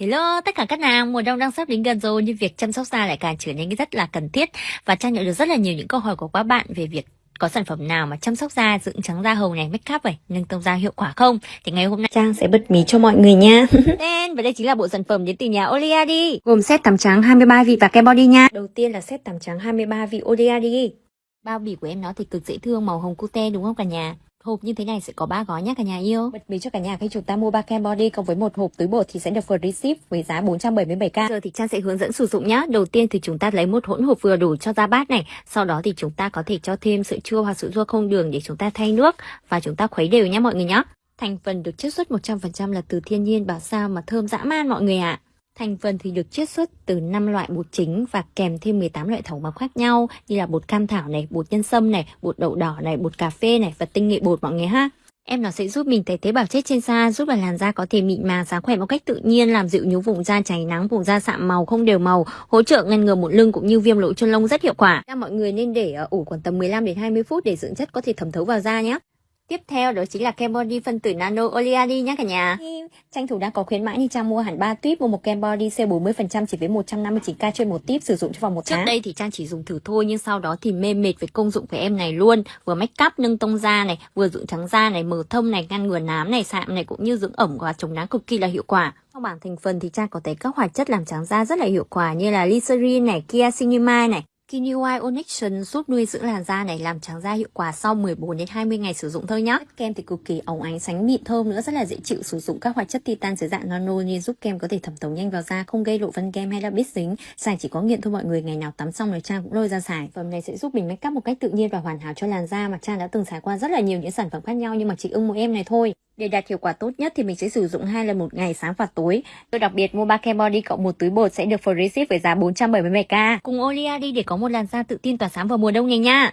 Hello tất cả các nàng, mùa đông đang sắp đến gần rồi nhưng việc chăm sóc da lại càng trở nên rất là cần thiết và Trang nhận được rất là nhiều những câu hỏi của các bạn về việc có sản phẩm nào mà chăm sóc da, dưỡng trắng da hầu này, make up này, nâng tông da hiệu quả không? Thì ngày hôm nay Trang sẽ bật mí cho mọi người nha. Đen và đây chính là bộ sản phẩm đến từ nhà Oleadi. Gồm set tắm trắng 23 vị và kem body nha. Đầu tiên là set tắm trắng 23 vị Oleadi. Bao bì của em nó thì cực dễ thương, màu hồng cute đúng không cả nhà? Hộp như thế này sẽ có 3 gói nhé cả nhà yêu. Bật mí cho cả nhà khi chúng ta mua 3 kem body cộng với một hộp túi bột thì sẽ được free ship với giá 477k. Giờ thì Trang sẽ hướng dẫn sử dụng nhá. Đầu tiên thì chúng ta lấy một hỗn hợp vừa đủ cho da bát này. Sau đó thì chúng ta có thể cho thêm sữa chua hoặc sữa chua không đường để chúng ta thay nước và chúng ta khuấy đều nhé mọi người nhé. Thành phần được chiết xuất 100% là từ thiên nhiên bảo sao mà thơm dã man mọi người ạ. À. Thành phần thì được chiết xuất từ 5 loại bột chính và kèm thêm 18 loại thảo mộc khác nhau như là bột cam thảo này, bột nhân sâm này, bột đậu đỏ này, bột cà phê này và tinh nghệ bột mọi người ha. Em nó sẽ giúp mình tẩy tế bào chết trên da, giúp làn da có thể mịn màng sáng khỏe một cách tự nhiên, làm dịu nhú vùng da cháy nắng, vùng da sạm màu không đều màu, hỗ trợ ngăn ngừa mụn lưng cũng như viêm lỗ chân lông rất hiệu quả. Mọi người nên để ờ, ủ khoảng tầm 15 đến 20 phút để dưỡng chất có thể thẩm thấu vào da nhé. Tiếp theo đó chính là kem body phân tử nano oleani nhé cả nhà. Tranh thủ đang có khuyến mãi như Trang mua hẳn 3 tuyếp mua một kem body sale 40% chỉ với 159k trên một tuyếp sử dụng trong vòng một tháng. Trước đây thì Trang chỉ dùng thử thôi nhưng sau đó thì mê mệt với công dụng của em này luôn. Vừa make up nâng tông da này, vừa dưỡng trắng da này, mờ thông này, ngăn ngừa nám này, sạm này cũng như dưỡng ẩm và chống nắng cực kỳ là hiệu quả. Trong bảng thành phần thì Trang có thấy các hoạt chất làm trắng da rất là hiệu quả như là glycerin này, niacinamide này, Kinewy Onyxion giúp nuôi dưỡng làn da này làm trắng da hiệu quả sau 14 đến 20 ngày sử dụng thôi nhá. Kem thì cực kỳ óng ánh sánh mịn thơm nữa rất là dễ chịu sử dụng các hoạt chất titan dưới dạng nano nên giúp kem có thể thẩm thấu nhanh vào da không gây lộ vân kem hay là bít dính. Xài chỉ có nghiện thôi mọi người, ngày nào tắm xong rồi Trang cũng lôi ra xài. Phẩm này sẽ giúp mình make up một cách tự nhiên và hoàn hảo cho làn da mà Trang đã từng xài qua rất là nhiều những sản phẩm khác nhau nhưng mà chỉ ưng mỗi em này thôi. Để đạt hiệu quả tốt nhất thì mình sẽ sử dụng hai lần một ngày sáng và tối. Tôi đặc biệt mua 3 kem body cộng một túi bột sẽ được free ship với giá 477k. Cùng Olia đi để có một làn da tự tin tỏa sáng vào mùa đông này nha.